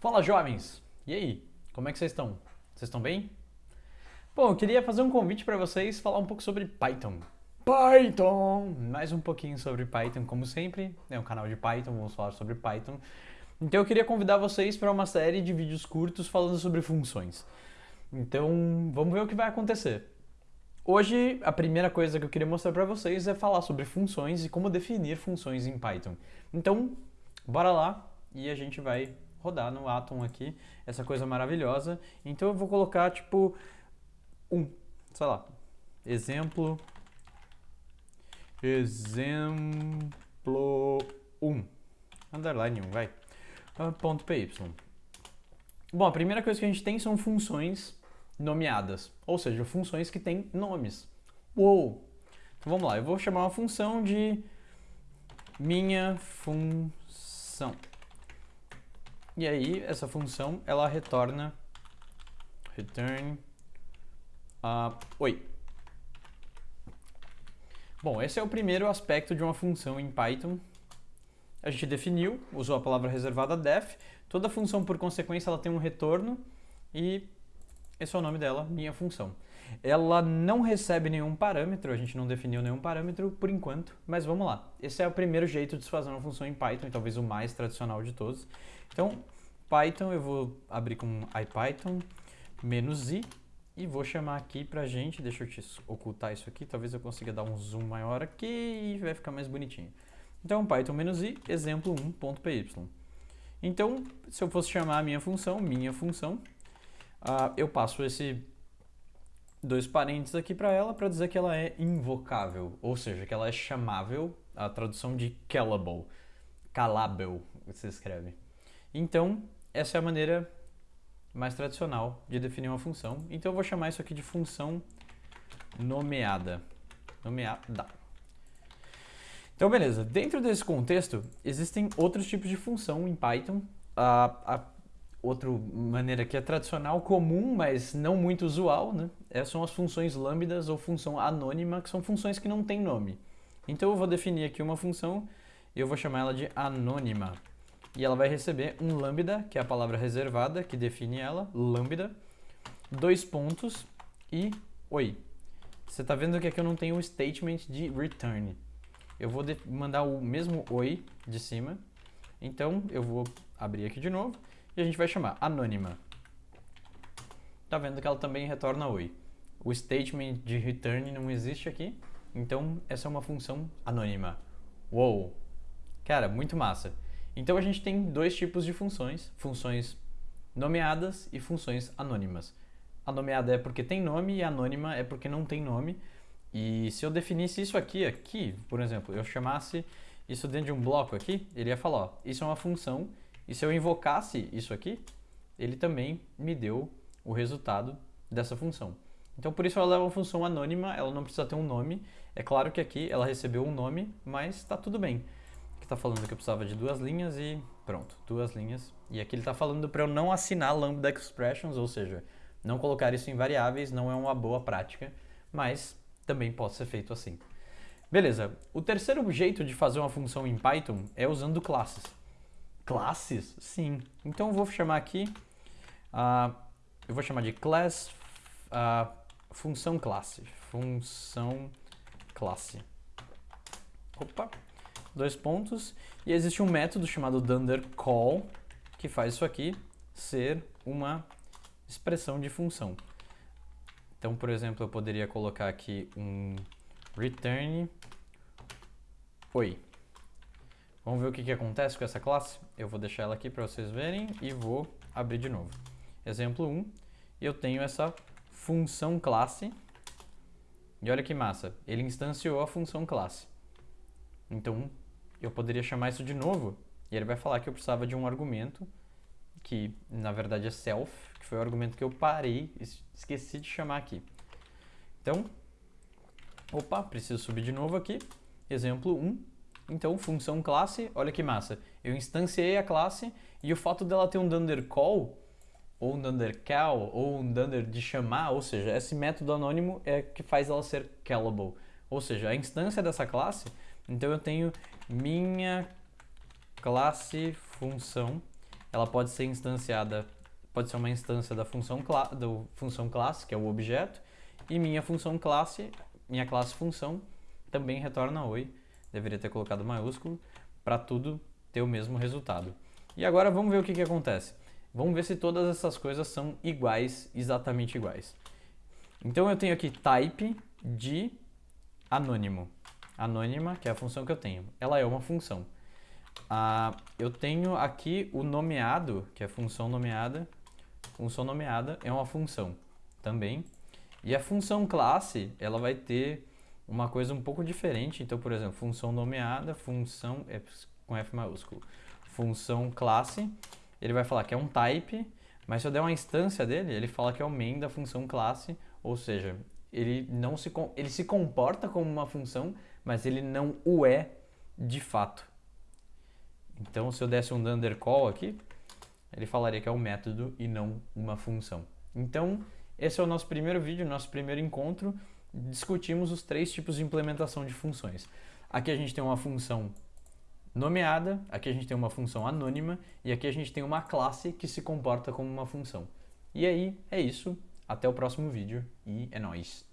Fala jovens! E aí, como é que vocês estão? Vocês estão bem? Bom, eu queria fazer um convite para vocês falar um pouco sobre Python. Python! Mais um pouquinho sobre Python, como sempre. É um canal de Python, vamos falar sobre Python. Então eu queria convidar vocês para uma série de vídeos curtos falando sobre funções. Então, vamos ver o que vai acontecer. Hoje, a primeira coisa que eu queria mostrar para vocês é falar sobre funções e como definir funções em Python. Então, bora lá e a gente vai rodar no Atom aqui essa coisa maravilhosa. Então eu vou colocar tipo um, sei lá, exemplo, exemplo 1, underline 1, vai, ah, ponto .py. Bom, a primeira coisa que a gente tem são funções nomeadas, ou seja, funções que têm nomes. Uou! Então vamos lá, eu vou chamar uma função de minha função. E aí, essa função, ela retorna return uh, oi. Bom, esse é o primeiro aspecto de uma função em Python. A gente definiu, usou a palavra reservada def. Toda função, por consequência, ela tem um retorno e esse é o nome dela, minha função. Ela não recebe nenhum parâmetro, a gente não definiu nenhum parâmetro por enquanto, mas vamos lá. Esse é o primeiro jeito de se fazer uma função em Python, talvez o mais tradicional de todos. Então, Python, eu vou abrir com IPython menos "-i", e vou chamar aqui pra gente, deixa eu te ocultar isso aqui, talvez eu consiga dar um zoom maior aqui e vai ficar mais bonitinho. Então, Python "-i", exemplo 1.py. Então, se eu fosse chamar a minha função, minha função, uh, eu passo esse dois parênteses aqui para ela para dizer que ela é invocável, ou seja, que ela é chamável, a tradução de callable, calable, se escreve. Então, essa é a maneira mais tradicional de definir uma função. Então eu vou chamar isso aqui de função nomeada. Nomeada. Então beleza, dentro desse contexto existem outros tipos de função em Python. A, a outra maneira que é tradicional, comum, mas não muito usual, né? É, são as funções lambdas ou função anônima, que são funções que não têm nome. Então eu vou definir aqui uma função e eu vou chamar ela de anônima. E ela vai receber um lambda, que é a palavra reservada, que define ela, lambda, dois pontos e oi. Você está vendo que aqui eu não tenho o statement de return. Eu vou mandar o mesmo oi de cima, então eu vou abrir aqui de novo e a gente vai chamar anônima. Tá vendo que ela também retorna oi. O statement de return não existe aqui, então essa é uma função anônima. Uou! Cara, muito massa. Então a gente tem dois tipos de funções, funções nomeadas e funções anônimas. A nomeada é porque tem nome e a anônima é porque não tem nome. E se eu definisse isso aqui, aqui, por exemplo, eu chamasse isso dentro de um bloco aqui, ele ia falar, ó, isso é uma função e se eu invocasse isso aqui, ele também me deu o resultado dessa função. Então, por isso ela é uma função anônima, ela não precisa ter um nome. É claro que aqui ela recebeu um nome, mas está tudo bem. Está falando que eu precisava de duas linhas e pronto, duas linhas. E aqui ele está falando para eu não assinar lambda expressions, ou seja, não colocar isso em variáveis não é uma boa prática, mas também pode ser feito assim. Beleza, o terceiro jeito de fazer uma função em Python é usando classes. Classes? Sim. Então eu vou chamar aqui, uh, eu vou chamar de class, uh, função classe. Função classe. Opa, dois pontos. E existe um método chamado dunderCall, que faz isso aqui ser uma expressão de função. Então, por exemplo, eu poderia colocar aqui um return oi. Vamos ver o que, que acontece com essa classe? Eu vou deixar ela aqui para vocês verem e vou abrir de novo. Exemplo 1, eu tenho essa função classe. E olha que massa, ele instanciou a função classe. Então, eu poderia chamar isso de novo e ele vai falar que eu precisava de um argumento que, na verdade, é self, que foi o argumento que eu parei, esqueci de chamar aqui. Então, opa, preciso subir de novo aqui. Exemplo 1, então, função classe, olha que massa. Eu instanciei a classe e o fato dela ter um dunder call, ou um dunder call, ou um dunder de chamar, ou seja, esse método anônimo é que faz ela ser callable. Ou seja, a instância dessa classe, então eu tenho minha classe função ela pode ser instanciada, pode ser uma instância da função, cla do função classe, que é o objeto, e minha função classe, minha classe função, também retorna oi, deveria ter colocado maiúsculo, para tudo ter o mesmo resultado. E agora vamos ver o que, que acontece. Vamos ver se todas essas coisas são iguais, exatamente iguais. Então eu tenho aqui type de anônimo. Anônima, que é a função que eu tenho. Ela é uma função. Ah, eu tenho aqui o nomeado, que é função nomeada. Função nomeada é uma função também. E a função classe, ela vai ter uma coisa um pouco diferente. Então, por exemplo, função nomeada, função é com F maiúsculo. Função classe, ele vai falar que é um type, mas se eu der uma instância dele, ele fala que é o main da função classe, ou seja, ele não se ele se comporta como uma função, mas ele não o é de fato. Então, se eu desse um undercall aqui, ele falaria que é um método e não uma função. Então, esse é o nosso primeiro vídeo, nosso primeiro encontro. Discutimos os três tipos de implementação de funções. Aqui a gente tem uma função nomeada, aqui a gente tem uma função anônima e aqui a gente tem uma classe que se comporta como uma função. E aí, é isso. Até o próximo vídeo e é nóis!